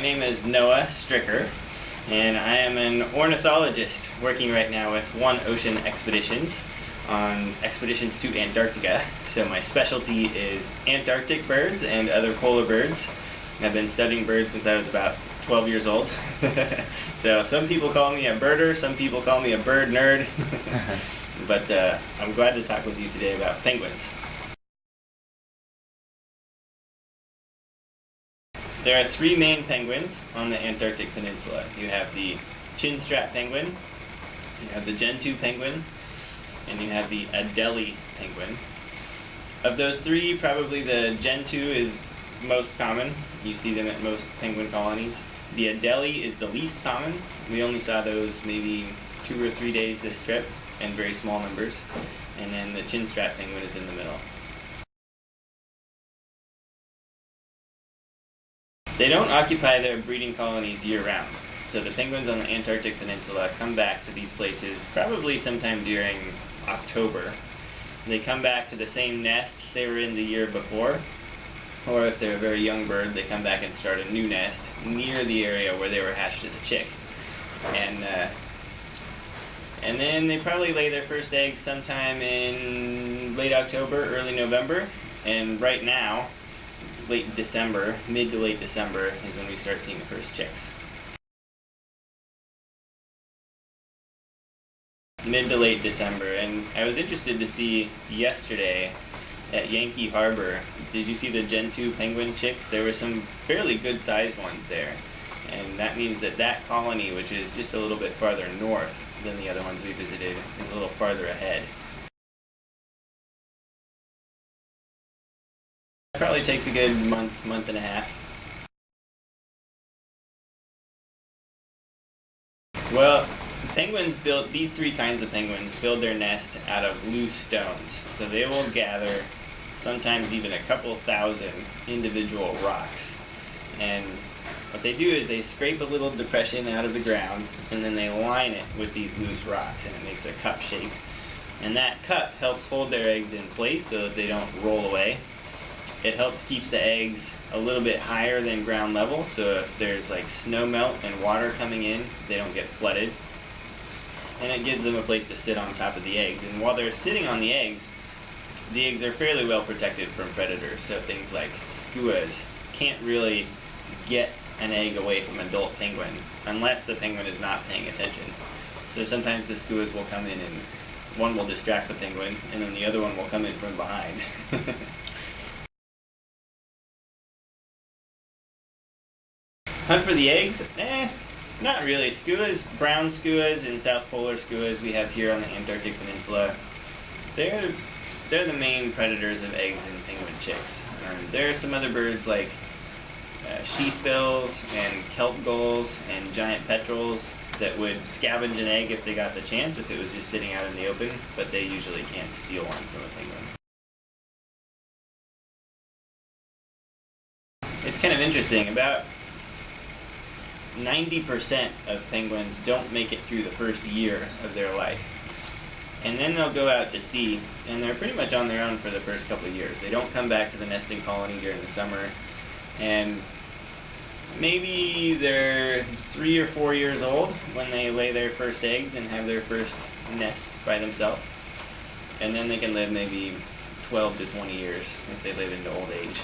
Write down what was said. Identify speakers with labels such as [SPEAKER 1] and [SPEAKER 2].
[SPEAKER 1] my name is Noah Strycker, and I am an ornithologist working right now with One Ocean Expeditions on expeditions to Antarctica. So my specialty is Antarctic birds and other polar birds. I've been studying birds since I was about 12 years old. so some people call me a birder, some people call me a bird nerd. but uh, I'm glad to talk with you today about penguins. There are three main penguins on the Antarctic Peninsula. You have the chinstrap penguin, you have the gentoo penguin, and you have the Adelie penguin. Of those three, probably the gentoo is most common. You see them at most penguin colonies. The Adelie is the least common. We only saw those maybe two or three days this trip in very small numbers. And then the chinstrap penguin is in the middle. They don't occupy their breeding colonies year-round. So the penguins on the Antarctic Peninsula come back to these places probably sometime during October. They come back to the same nest they were in the year before, or if they're a very young bird, they come back and start a new nest near the area where they were hatched as a chick. And uh, and then they probably lay their first egg sometime in late October, early November. And right now, late December, mid to late December, is when we start seeing the first chicks. Mid to late December, and I was interested to see yesterday at Yankee Harbor, did you see the Gentoo penguin chicks? There were some fairly good sized ones there. And that means that that colony, which is just a little bit farther north than the other ones we visited, is a little farther ahead. Probably takes a good month, month and a half. Well, penguins build, these three kinds of penguins build their nest out of loose stones. So they will gather sometimes even a couple thousand individual rocks. And what they do is they scrape a little depression out of the ground and then they line it with these loose rocks and it makes a cup shape. And that cup helps hold their eggs in place so that they don't roll away. It helps keep the eggs a little bit higher than ground level, so if there's like snow melt and water coming in, they don't get flooded. And it gives them a place to sit on top of the eggs. And while they're sitting on the eggs, the eggs are fairly well protected from predators, so things like skuas can't really get an egg away from adult penguin unless the penguin is not paying attention. So sometimes the skuas will come in and one will distract the penguin and then the other one will come in from behind. Hunt for the eggs? Eh, not really. Skuas, brown skuas and south polar skuas we have here on the Antarctic Peninsula, they're, they're the main predators of eggs and penguin chicks. Um, there are some other birds like uh, sheathbills and kelp gulls and giant petrels that would scavenge an egg if they got the chance, if it was just sitting out in the open, but they usually can't steal one from a penguin. It's kind of interesting. About 90% of penguins don't make it through the first year of their life. And then they'll go out to sea, and they're pretty much on their own for the first couple of years. They don't come back to the nesting colony during the summer, and maybe they're three or four years old when they lay their first eggs and have their first nest by themselves. And then they can live maybe 12 to 20 years if they live into old age.